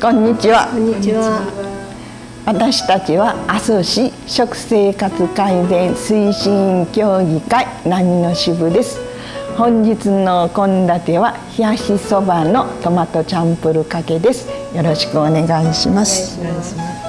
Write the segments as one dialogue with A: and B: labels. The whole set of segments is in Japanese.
A: こんにちは。
B: こんにちは。
A: 私たちは阿蘇市食生活改善推進協議会波の支部です。本日の献立は冷やしそばのトマトチャンプルかけです。よろしくお願いします。お願いします。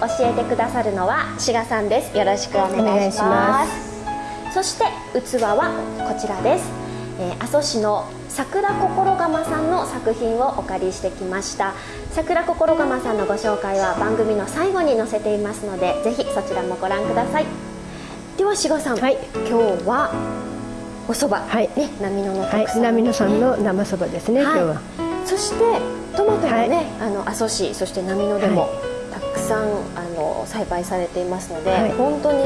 C: 教えてくださるのは志賀さんです。よろしくお願いします。そして器はこちらです、えー、阿蘇市の桜心釜さんの作品をお借りしてきました。桜心釜さんのご紹介は番組の最後に載せていますのでぜひそちらもご覧ください。では志賀さん、はい、今日はお蕎麦、はい、ね、波野の特産、ね、はい、
B: 波野さんの生蕎麦ですね、はい、今日は。
C: そしてトマトもね、あの阿蘇市そして波野でも、くさんあの栽培されていますので、はい、本当に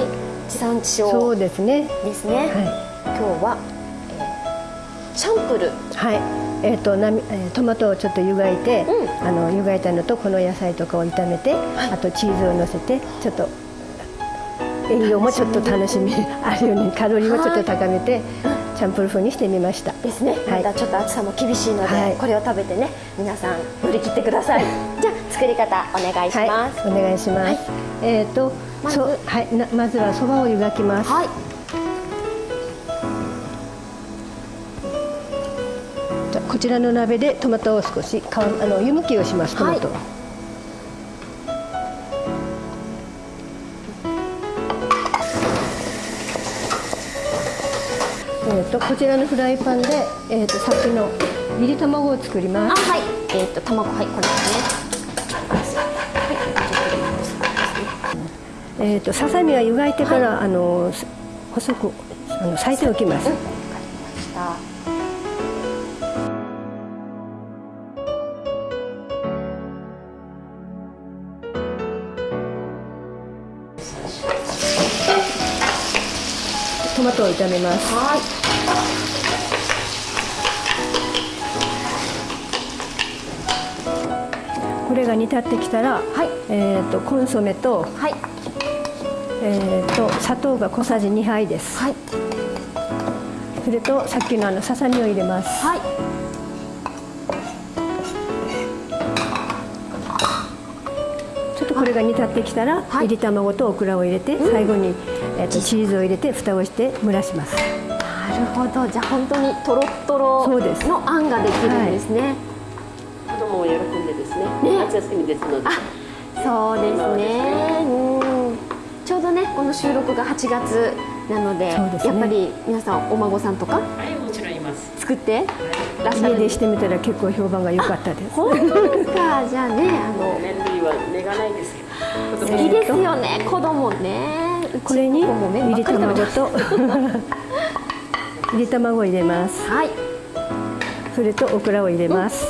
C: 地産地消そうですね。ですね、はい、今日は、えー、チャンプル
B: はい。えーとなみえー、トマトをちょっと湯がいて、うん、あの湯がいたのとこの野菜とかを炒めて、はい、あとチーズをのせてちょっと栄養もちょっと楽しみ あるようにカロリーもちょっと高めて、チャンプル風にしてみました。
C: ですね、またちょっと暑さも厳しいので、はい、これを食べてね皆さん乗り切ってください。じゃあ作り方お願いします、
B: はい、お願いします、はい、えっ、ー、とまず。はいなまずはそばを湯がきます。はい。こちらの鍋でトマトを少しあの湯むきをしますトマト、はいえーと、こちらのフライパンで、えーと、さっきの炒り卵を作ります。
C: あはい。えっ、ー、と卵はいこれです。
B: ね。えっ、ー、とささみは湯がいてから、はい、あの細くあの裂いておきます。わ、うん、かりました。トマトを炒めます。はい。これが煮立ってきたら、はい、えっ、ー、とコンソメと、はい、えっ、ー、と砂糖が小さじ2杯です。はい。それとさっきのあのささみを入れます。はい。ちょっとこれが煮立ってきたら、はい、いり卵とオクラを入れて、最後に、えー、とチーズを入れて蓋をして蒸らします。
C: なるほど。じゃあ本当にとろとろのあんができるんですね。
D: 子供も喜んでですね。ね夏休みですので。
C: そうですね。どねこの収録が8月なので、ね、やっぱり皆さんお孫さんとか？
D: はいもちろんいます。
C: 作って。
B: らっしゃる。家でしてみたら結構評判が良かったです。
C: 本当ですか？じゃあねあの。
D: 年齢は寝がないですよ。
C: 好きですよね子供ね。
B: これに入り卵と入り 卵を入れます。はい。それとオクラを入れます。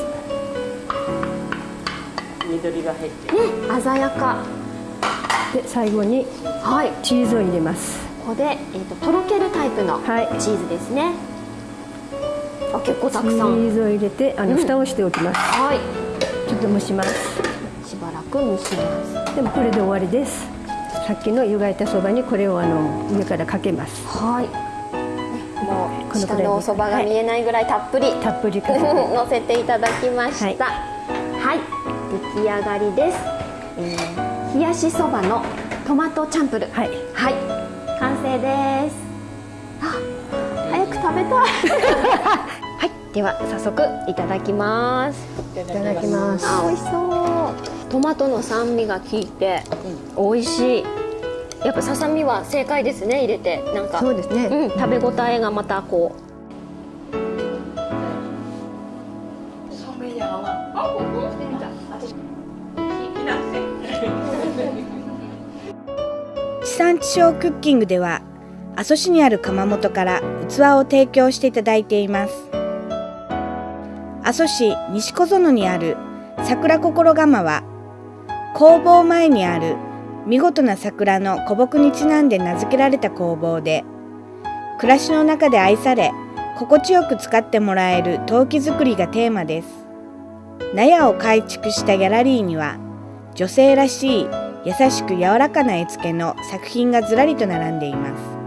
D: 緑が入ってね
C: 鮮やか
B: で最後にはい。チーズを入れます。
C: ここで、えーと、とろけるタイプのチーズですね、あ結構たくさん。チ
B: ーズを入れてあの、うん、蓋をしておきます。はい。ちょっと蒸します。
C: しばらく蒸します。
B: でもこれで終わりです。さっきの湯がいたそばにこれをあの上からかけます。
C: はい。もう下のおそばが見えないぐらいたっぷり、
B: はい、たっぷり
C: 乗せていただきました、はい、はい。出来上がりです、えー、冷やしそばのトマトチャンプル。はい、はい、完成です。あ早く食べたい。はい。では早速いただきます。
B: いただきます。
C: あ美味しそう。トマトの酸味が効いて、うん、美味しい。やっぱささみは正解ですね入れて。なんか
B: そうですね、
C: うん、食べ応えがまたこう
E: 産地消クッキングでは阿蘇市にある窯元から器を提供していただいています。阿蘇市西小園にある桜心窯は工房前にある見事な桜の古木にちなんで名付けられた工房で暮らしの中で愛され心地よく使ってもらえる陶器作りがテーマです。納屋を改築したギャラリーには女性らしい優しく柔らかな絵付けの作品がずらりと並んでいます。